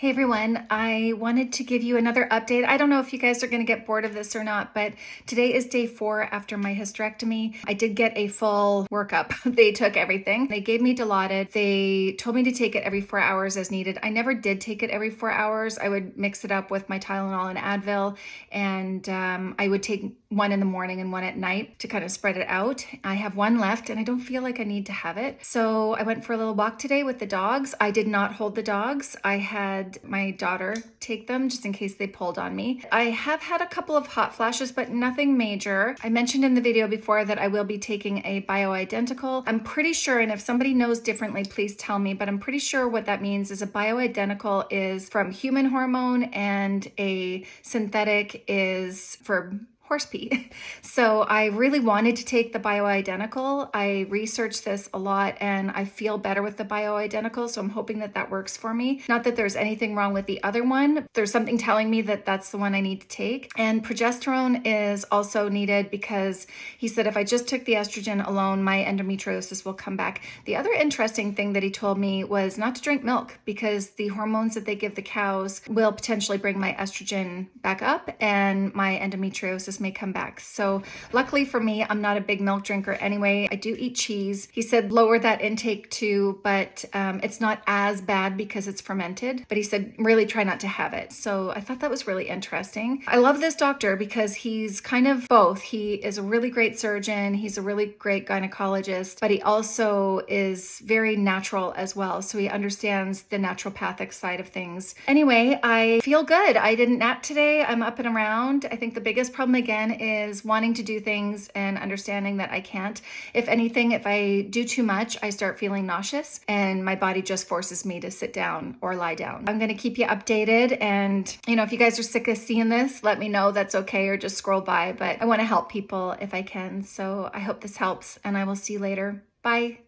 Hey everyone, I wanted to give you another update. I don't know if you guys are going to get bored of this or not, but today is day four after my hysterectomy. I did get a full workup. they took everything. They gave me Dilaudid. They told me to take it every four hours as needed. I never did take it every four hours. I would mix it up with my Tylenol and Advil, and um, I would take one in the morning and one at night to kind of spread it out. I have one left and I don't feel like I need to have it. So I went for a little walk today with the dogs. I did not hold the dogs. I had my daughter take them just in case they pulled on me. I have had a couple of hot flashes, but nothing major. I mentioned in the video before that I will be taking a bioidentical. I'm pretty sure, and if somebody knows differently, please tell me, but I'm pretty sure what that means is a bioidentical is from human hormone and a synthetic is for horse pee. So I really wanted to take the bioidentical. I researched this a lot and I feel better with the bioidentical. So I'm hoping that that works for me. Not that there's anything wrong with the other one. There's something telling me that that's the one I need to take. And progesterone is also needed because he said if I just took the estrogen alone, my endometriosis will come back. The other interesting thing that he told me was not to drink milk because the hormones that they give the cows will potentially bring my estrogen back up and my endometriosis may come back. So luckily for me, I'm not a big milk drinker anyway. I do eat cheese. He said lower that intake too, but um, it's not as bad because it's fermented. But he said really try not to have it. So I thought that was really interesting. I love this doctor because he's kind of both. He is a really great surgeon. He's a really great gynecologist, but he also is very natural as well. So he understands the naturopathic side of things. Anyway, I feel good. I didn't nap today. I'm up and around. I think the biggest problem again is wanting to do things and understanding that I can't. If anything, if I do too much, I start feeling nauseous and my body just forces me to sit down or lie down. I'm going to keep you updated. And, you know, if you guys are sick of seeing this, let me know that's okay or just scroll by. But I want to help people if I can. So I hope this helps and I will see you later. Bye.